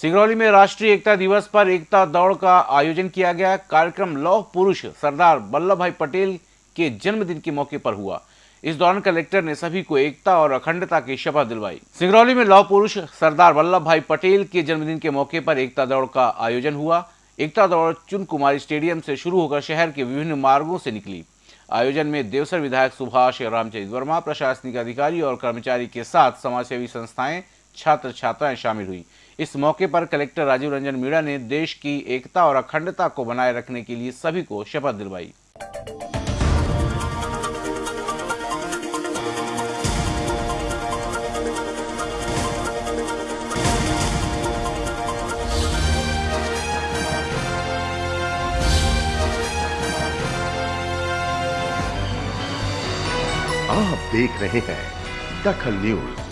सिंगरौली में राष्ट्रीय एकता दिवस पर एकता दौड़ का आयोजन किया गया। कार्यक्रम लौह पुरुष सरदार वल्लभ भाई पटेल के जन्मदिन के मौके पर हुआ। इस दौरान कलेक्टर ने सभी को एकता और अखंडता की शपथ दिलवाई। सिंगरौली में लौह पुरुष सरदार वल्लभ भाई पटेल के जन्मदिन के मौके पर एकता दौड़ का आयोजन हुआ। एकता दौड़ चुन कुमारी स्टेडियम से शुरू होकर शहर के विभिन्न मार्गों से निकली। आयोजन में देवसर विधायक सुभाष रामचरित वर्मा, प्रशासनिक अधिकारी और कर्मचारी के साथ समाजसेवी संस्थाएँ छात्र छात्राएँ शामिल हुई। इस मौके पर कलेक्टर राजीव रंजन मीणा ने देश की एकता और अखंडता को बनाए रखने के लिए सभी को शपथ दिलवाई। आप देख रहे हैं दखल न्यूज़।